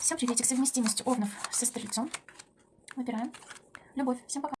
Всем приветик. Совместимость овнов со стрельцом. Выбираем. Любовь. Всем пока.